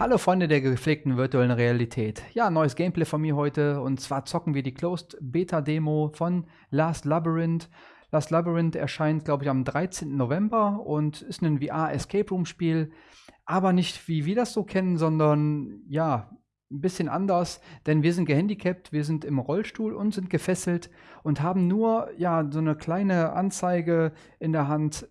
Hallo Freunde der gepflegten virtuellen Realität. Ja, neues Gameplay von mir heute und zwar zocken wir die Closed Beta Demo von Last Labyrinth. Last Labyrinth erscheint, glaube ich, am 13. November und ist ein VR Escape Room Spiel, aber nicht wie wir das so kennen, sondern ja, ein bisschen anders, denn wir sind gehandicapt, wir sind im Rollstuhl und sind gefesselt und haben nur ja so eine kleine Anzeige in der Hand,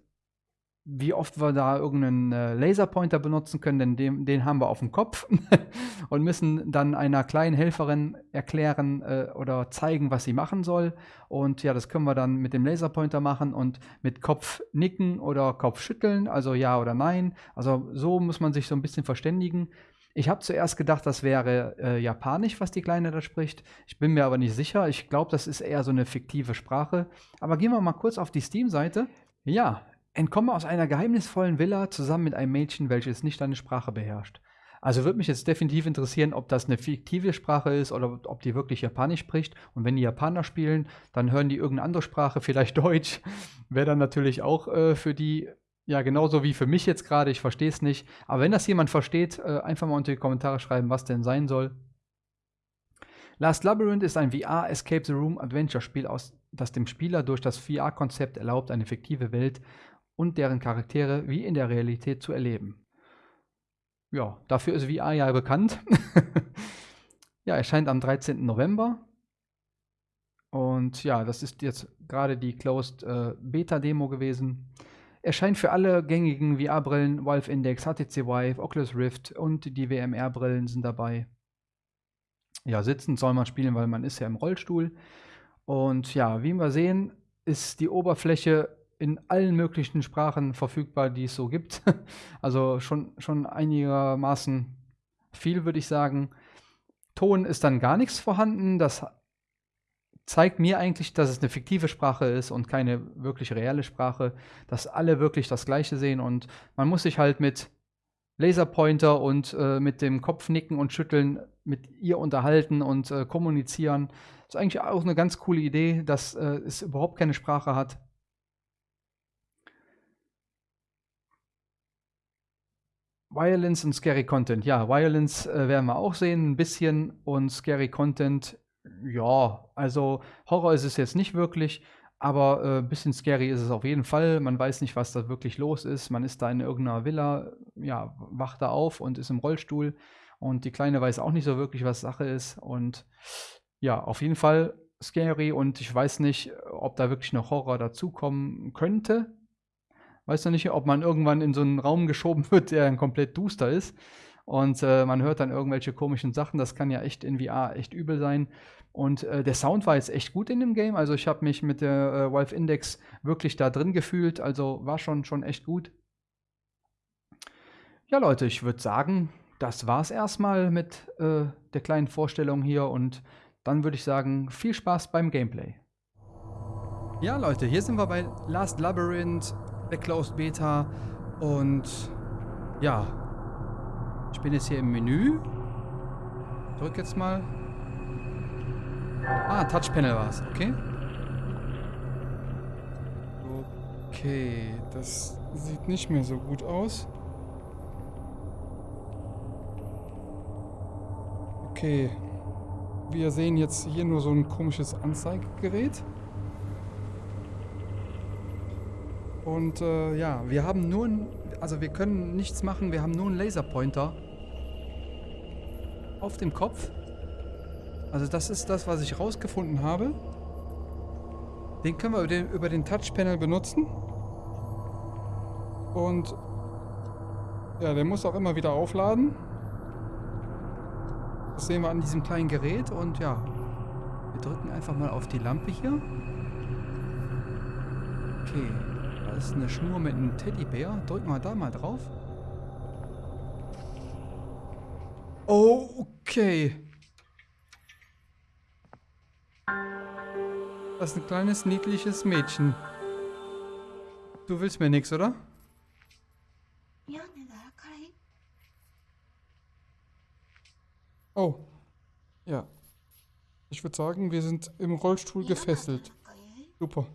wie oft wir da irgendeinen äh, Laserpointer benutzen können, denn den, den haben wir auf dem Kopf und müssen dann einer kleinen Helferin erklären äh, oder zeigen, was sie machen soll. Und ja, das können wir dann mit dem Laserpointer machen und mit Kopf nicken oder Kopf schütteln, also ja oder nein. Also so muss man sich so ein bisschen verständigen. Ich habe zuerst gedacht, das wäre äh, Japanisch, was die Kleine da spricht. Ich bin mir aber nicht sicher. Ich glaube, das ist eher so eine fiktive Sprache. Aber gehen wir mal kurz auf die Steam-Seite. Ja, Entkomme aus einer geheimnisvollen Villa zusammen mit einem Mädchen, welches nicht deine Sprache beherrscht. Also würde mich jetzt definitiv interessieren, ob das eine fiktive Sprache ist oder ob die wirklich Japanisch spricht. Und wenn die Japaner spielen, dann hören die irgendeine andere Sprache, vielleicht Deutsch. Wäre dann natürlich auch äh, für die, ja, genauso wie für mich jetzt gerade. Ich verstehe es nicht. Aber wenn das jemand versteht, äh, einfach mal unter die Kommentare schreiben, was denn sein soll. Last Labyrinth ist ein VR Escape the Room Adventure Spiel, aus, das dem Spieler durch das VR-Konzept erlaubt, eine fiktive Welt und deren Charaktere wie in der Realität zu erleben. Ja, dafür ist VR ja bekannt. ja, erscheint am 13. November. Und ja, das ist jetzt gerade die Closed äh, Beta Demo gewesen. Erscheint für alle gängigen VR-Brillen, Valve Index, HTC Vive, Oculus Rift und die WMR-Brillen sind dabei. Ja, sitzend soll man spielen, weil man ist ja im Rollstuhl. Und ja, wie wir sehen, ist die Oberfläche in allen möglichen Sprachen verfügbar, die es so gibt. Also schon, schon einigermaßen viel, würde ich sagen. Ton ist dann gar nichts vorhanden. Das zeigt mir eigentlich, dass es eine fiktive Sprache ist und keine wirklich reelle Sprache, dass alle wirklich das Gleiche sehen und man muss sich halt mit Laserpointer und äh, mit dem Kopf nicken und schütteln mit ihr unterhalten und äh, kommunizieren. Das ist eigentlich auch eine ganz coole Idee, dass äh, es überhaupt keine Sprache hat. Violence und Scary Content. Ja, Violence äh, werden wir auch sehen, ein bisschen. Und Scary Content, ja, also Horror ist es jetzt nicht wirklich, aber ein äh, bisschen scary ist es auf jeden Fall. Man weiß nicht, was da wirklich los ist. Man ist da in irgendeiner Villa, ja, wacht da auf und ist im Rollstuhl. Und die Kleine weiß auch nicht so wirklich, was Sache ist. Und ja, auf jeden Fall scary. Und ich weiß nicht, ob da wirklich noch Horror dazukommen könnte. Weiß noch nicht, ob man irgendwann in so einen Raum geschoben wird, der dann komplett duster ist. Und äh, man hört dann irgendwelche komischen Sachen. Das kann ja echt in VR echt übel sein. Und äh, der Sound war jetzt echt gut in dem Game. Also ich habe mich mit der äh, Valve Index wirklich da drin gefühlt. Also war schon, schon echt gut. Ja, Leute, ich würde sagen, das war's erstmal mit äh, der kleinen Vorstellung hier. Und dann würde ich sagen, viel Spaß beim Gameplay. Ja, Leute, hier sind wir bei Last Labyrinth der Closed Beta. Und ja, ich bin jetzt hier im Menü. Drück jetzt mal. Ah, Touchpanel war es, okay. Okay, das sieht nicht mehr so gut aus. Okay, wir sehen jetzt hier nur so ein komisches Anzeigegerät. Und äh, ja, wir haben nur, ein, also wir können nichts machen, wir haben nur einen Laserpointer auf dem Kopf. Also das ist das, was ich rausgefunden habe. Den können wir über den, über den Touchpanel benutzen. Und ja, der muss auch immer wieder aufladen. Das sehen wir an diesem kleinen Gerät und ja, wir drücken einfach mal auf die Lampe hier. Okay, ist eine Schnur mit einem Teddybär. Drücken wir da mal drauf. Okay. Das ist ein kleines, niedliches Mädchen. Du willst mir nichts, oder? Oh. Ja. Ich würde sagen, wir sind im Rollstuhl gefesselt. Super.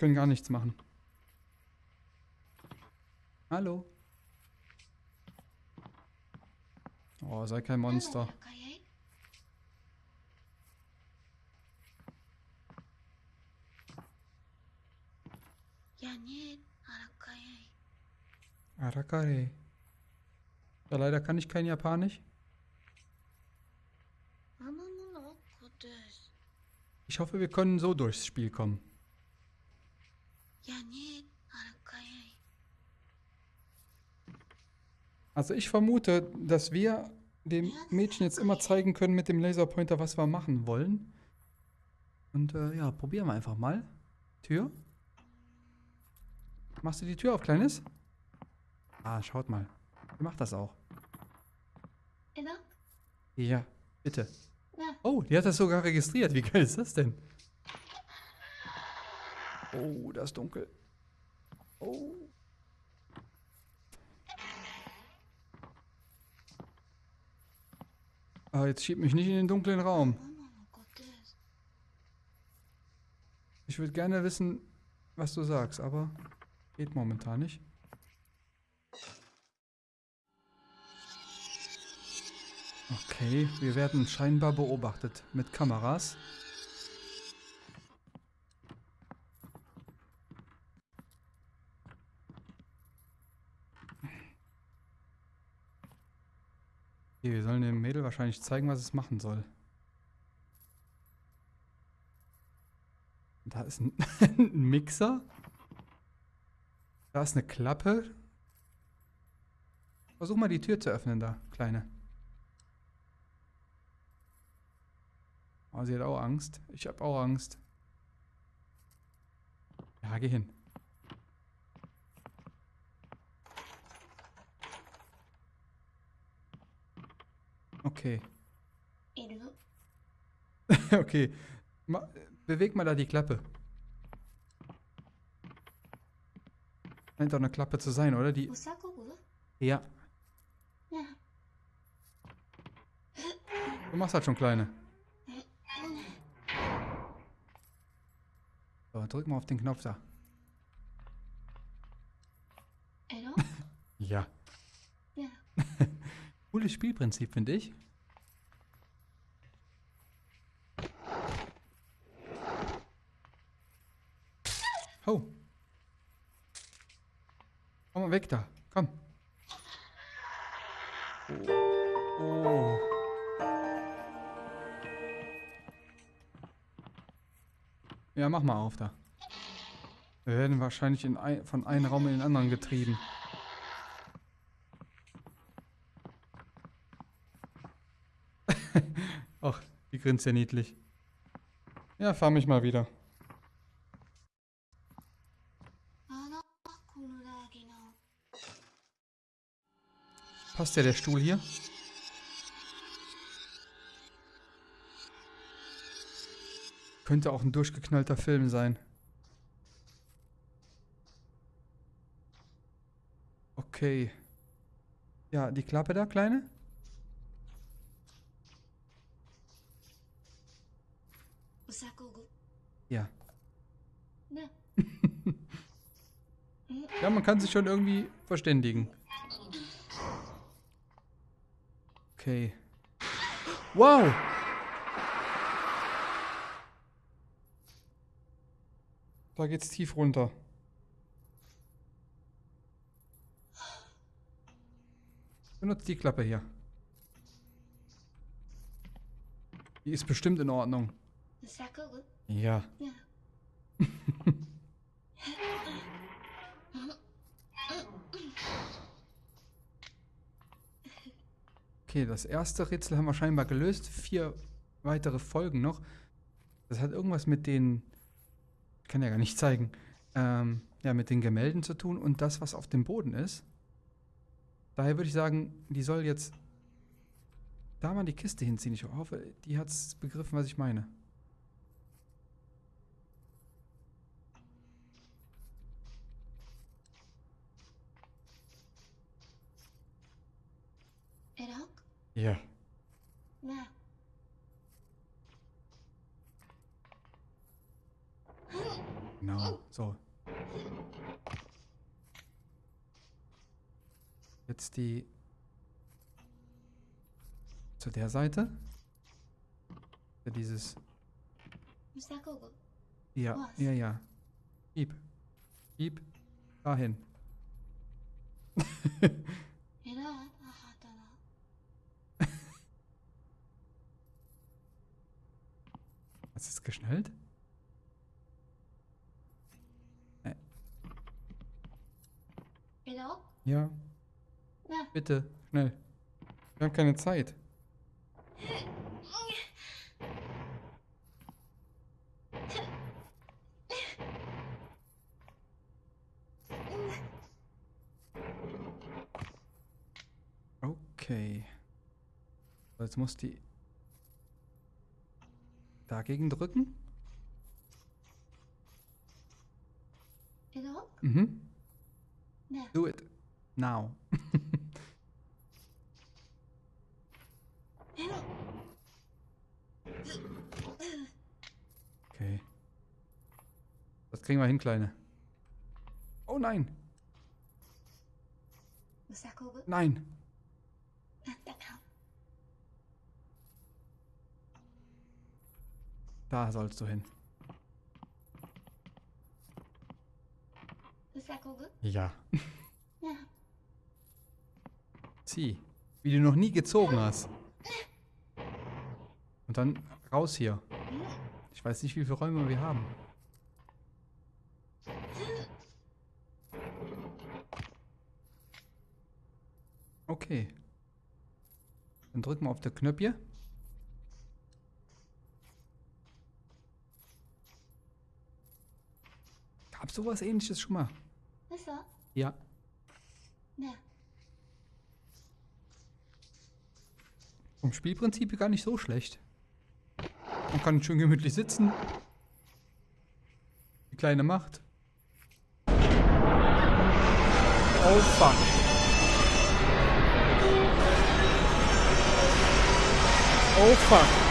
Können gar nichts machen. Hallo. Oh, sei kein Monster. Arakare. Ja, leider kann ich kein Japanisch. Ich hoffe, wir können so durchs Spiel kommen. Also ich vermute, dass wir dem Mädchen jetzt immer zeigen können mit dem Laserpointer, was wir machen wollen. Und äh, ja, probieren wir einfach mal. Tür. Machst du die Tür auf, Kleines? Ah, schaut mal. Wie macht das auch? Ja, bitte. Oh, die hat das sogar registriert. Wie geil ist das denn? Oh, das ist dunkel. Oh. Ah, jetzt schieb mich nicht in den dunklen Raum. Ich würde gerne wissen, was du sagst, aber geht momentan nicht. Okay, wir werden scheinbar beobachtet mit Kameras. Okay, wir sollen dem Mädel wahrscheinlich zeigen, was es machen soll. Da ist ein, ein Mixer. Da ist eine Klappe. Versuch mal die Tür zu öffnen da, Kleine. Oh, sie hat auch Angst. Ich habe auch Angst. Ja, geh hin. Okay. okay. Ma beweg mal da die Klappe. Scheint doch eine Klappe zu sein, oder? Die. Ja. Du machst halt schon kleine. So, drück mal auf den Knopf da. ja. Ja. Cooles Spielprinzip, finde ich. Oh. Komm mal weg da. Komm. Oh. Ja, mach mal auf da. Wir werden wahrscheinlich in ein, von einem Raum in den anderen getrieben. Ach, die grinst ja niedlich. Ja, fahr mich mal wieder. Passt ja der Stuhl hier? Könnte auch ein durchgeknallter Film sein. Okay. Ja, die Klappe da, Kleine? Ja. Ja, man kann sich schon irgendwie verständigen. Okay. Wow! Da geht's tief runter. Benutzt die Klappe hier. Die ist bestimmt in Ordnung. Ja. okay, das erste Rätsel haben wir scheinbar gelöst. Vier weitere Folgen noch. Das hat irgendwas mit den kann ja gar nicht zeigen, ähm, ja, mit den Gemälden zu tun und das, was auf dem Boden ist. Daher würde ich sagen, die soll jetzt da mal die Kiste hinziehen. Ich hoffe, die hat es begriffen, was ich meine. Ja. Na. Genau, so. Jetzt die zu der Seite. Ja, dieses. Ja, ja, ja. Gib. Gib. Dahin. Ist es geschnallt? Äh. Nee. Genau. Ja. Bitte, schnell. Wir haben keine Zeit. Okay. Also jetzt muss die Dagegen drücken. Genau. Mhm. Ja. Do it. Now. okay. Das kriegen wir hin, Kleine. Oh nein. Was ist das? Nein. Da sollst du hin. Ja. ja. Zieh. Wie du noch nie gezogen hast. Und dann raus hier. Ich weiß nicht, wie viele Räume wir haben. Okay. Dann drücken wir auf der Knöpfe. Gab sowas ähnliches schon mal? 嘘 Ja. ね Vom Spielprinzip gar nicht so schlecht. Man kann schön gemütlich sitzen. Die kleine Macht. Oh fuck. Oh fuck.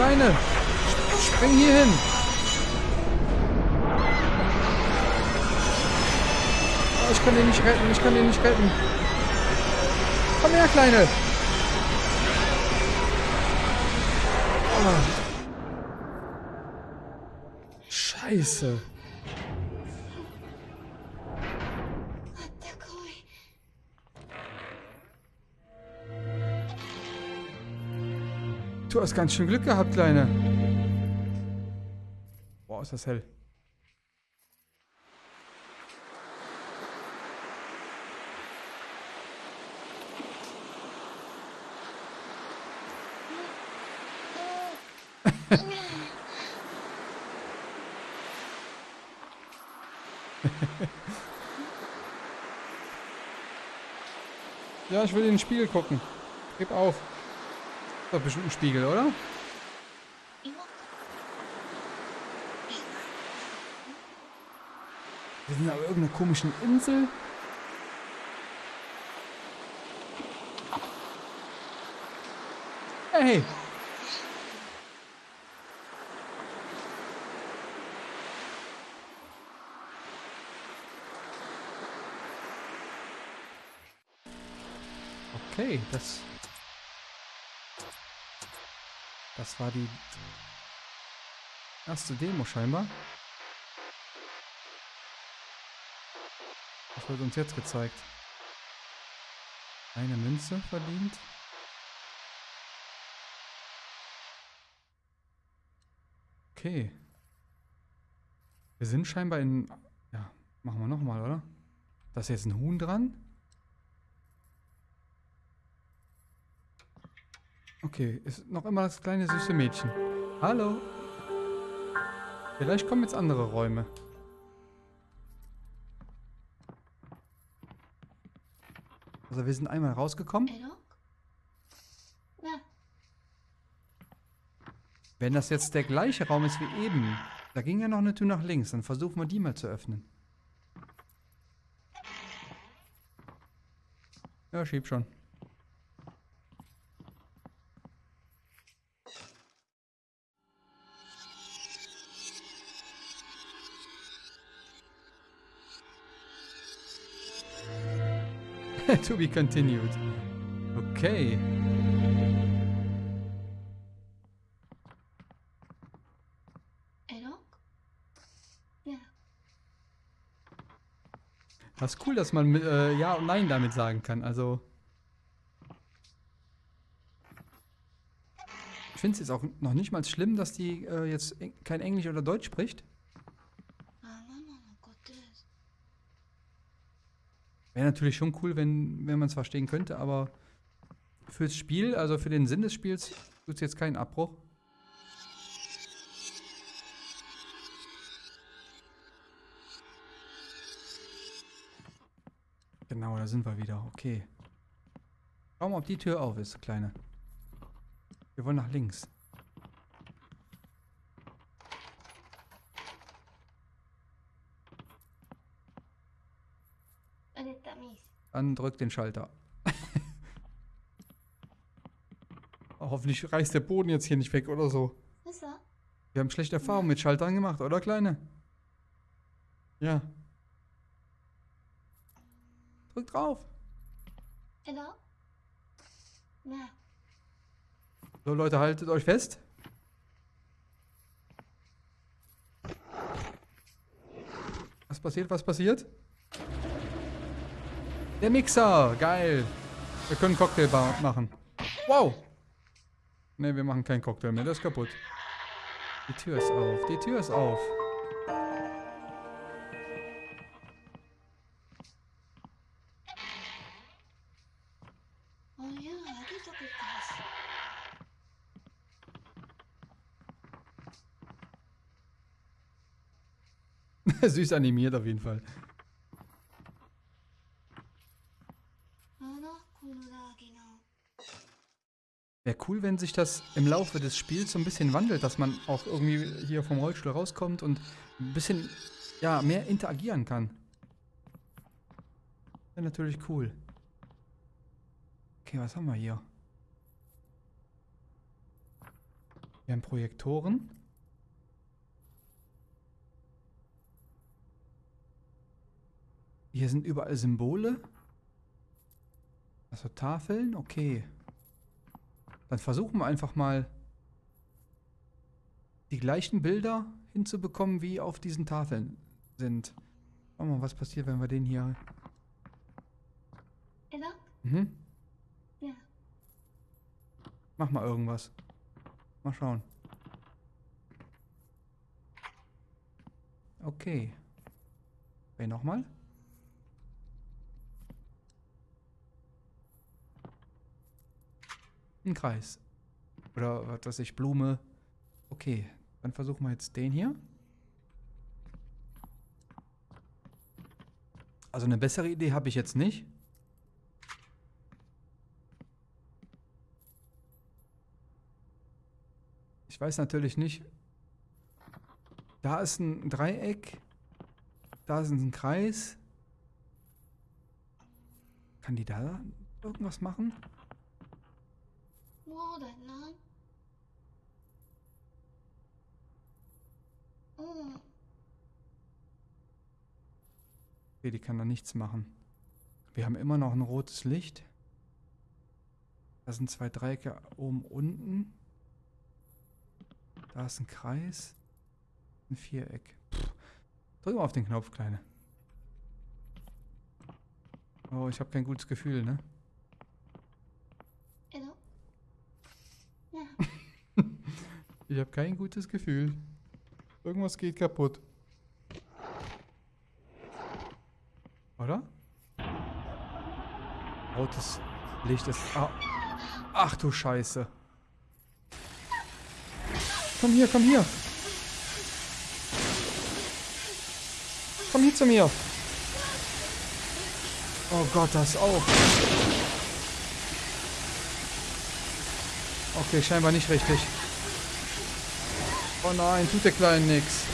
Kleine, spring hier hin. Oh, ich kann den nicht retten, ich kann den nicht retten. Komm her, Kleine. Oh. Scheiße. Du hast ganz schön Glück gehabt, Kleine. Boah, ist das hell. Ja, ich will in den Spiegel gucken. Gib auf. Ist bestimmt ein Spiegel, oder? 今 Wir sind auf irgendeiner komischen Insel. Hey! Okay, das. Das war die erste Demo scheinbar. Was wird uns jetzt gezeigt? Eine Münze verdient. Okay. Wir sind scheinbar in... Ja, machen wir nochmal, oder? Da ist jetzt ein Huhn dran. Okay, ist noch immer das kleine süße Mädchen. Hallo. Vielleicht kommen jetzt andere Räume. Also wir sind einmal rausgekommen. Wenn das jetzt der gleiche Raum ist wie eben, da ging ja noch eine Tür nach links, dann versuchen wir die mal zu öffnen. Ja, schieb schon. to be continued. Okay. Das ist cool, dass man äh, Ja und Nein damit sagen kann. Also. Ich finde es jetzt auch noch nicht mal schlimm, dass die äh, jetzt kein Englisch oder Deutsch spricht. Wäre natürlich schon cool, wenn, wenn man es verstehen könnte, aber fürs Spiel, also für den Sinn des Spiels, tut es jetzt keinen Abbruch. Genau, da sind wir wieder. Okay. Schau mal, ob die Tür auf ist, Kleine. Wir wollen nach links. an, drückt den Schalter. Hoffentlich reißt der Boden jetzt hier nicht weg oder so. Ist er? Wir haben schlechte Erfahrungen mit Schaltern gemacht, oder Kleine? Ja. Drück drauf. Hello? Ja. So Leute, haltet euch fest. Was passiert? Was passiert? Der Mixer, geil. Wir können Cocktail machen. Wow. Ne, wir machen keinen Cocktail mehr, der ist kaputt. Die Tür ist auf, die Tür ist auf. Oh Süß animiert auf jeden Fall. Wäre cool, wenn sich das im Laufe des Spiels so ein bisschen wandelt, dass man auch irgendwie hier vom Rollstuhl rauskommt und ein bisschen, ja, mehr interagieren kann. Wäre natürlich cool. Okay, was haben wir hier? Wir haben Projektoren. Hier sind überall Symbole. Also Tafeln, okay. Dann versuchen wir einfach mal die gleichen Bilder hinzubekommen, wie auf diesen Tafeln sind. Schauen wir mal, was passiert, wenn wir den hier... Hello? Mhm. Ja. Mach mal irgendwas. Mal schauen. Okay. Okay, nochmal. Ein Kreis. Oder was weiß ich, Blume. Okay, dann versuchen wir jetzt den hier. Also eine bessere Idee habe ich jetzt nicht. Ich weiß natürlich nicht. Da ist ein Dreieck. Da ist ein Kreis. Kann die da irgendwas machen? もうだな。うん。 Okay, die kann da nichts machen. Wir haben immer noch ein rotes Licht. Da sind zwei Dreiecke oben, unten. Da ist ein Kreis. Ein Viereck. Pff. Drück mal auf den Knopf, Kleine. Oh, ich habe kein gutes Gefühl, ne? Ich habe kein gutes Gefühl. Irgendwas geht kaputt. Oder? Rotes Licht ist. Ah. Ach du Scheiße. Komm hier, komm hier. Komm hier zu mir. Oh Gott, das auch. Okay, scheinbar nicht richtig. Oh nein, tut der Kleine nix.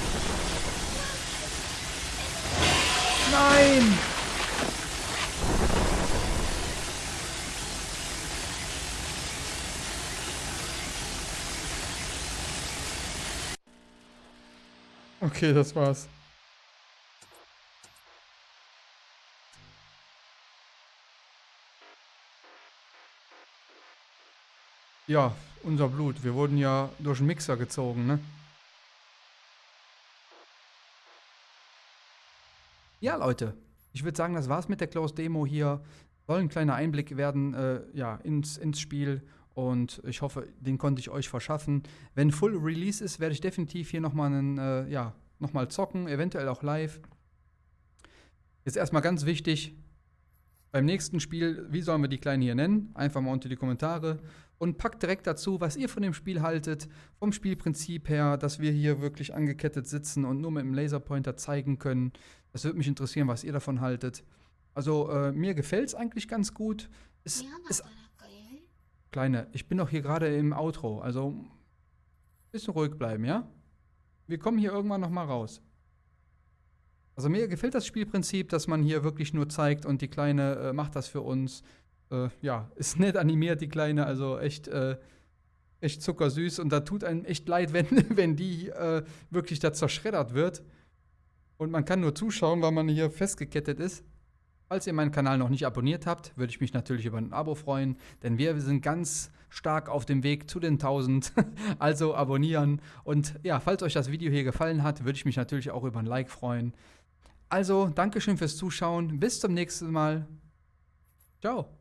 Nein! Okay, das war's. Ja, unser Blut. Wir wurden ja durch den Mixer gezogen, ne? Ja, Leute. Ich würde sagen, das war's mit der Closed Demo hier. Soll ein kleiner Einblick werden äh, ja, ins, ins Spiel. Und ich hoffe, den konnte ich euch verschaffen. Wenn Full Release ist, werde ich definitiv hier nochmal einen, äh, ja, nochmal zocken, eventuell auch live. Jetzt erstmal ganz wichtig, beim nächsten Spiel, wie sollen wir die Kleinen hier nennen? Einfach mal unter die Kommentare und packt direkt dazu, was ihr von dem Spiel haltet, vom Spielprinzip her, dass wir hier wirklich angekettet sitzen und nur mit dem Laserpointer zeigen können. Das würde mich interessieren, was ihr davon haltet. Also äh, mir gefällt es eigentlich ganz gut. Es ist Kleine, ich bin doch hier gerade im Outro, also bisschen ruhig bleiben, ja? Wir kommen hier irgendwann noch mal raus. Also mir gefällt das Spielprinzip, dass man hier wirklich nur zeigt und die Kleine äh, macht das für uns. Äh, ja, ist nett animiert, die Kleine, also echt, äh, echt zuckersüß. Und da tut einem echt leid, wenn, wenn die äh, wirklich da zerschreddert wird. Und man kann nur zuschauen, weil man hier festgekettet ist. Falls ihr meinen Kanal noch nicht abonniert habt, würde ich mich natürlich über ein Abo freuen, denn wir sind ganz stark auf dem Weg zu den 1000. also abonnieren und ja, falls euch das Video hier gefallen hat, würde ich mich natürlich auch über ein Like freuen. Also, Dankeschön fürs Zuschauen, bis zum nächsten Mal. Ciao.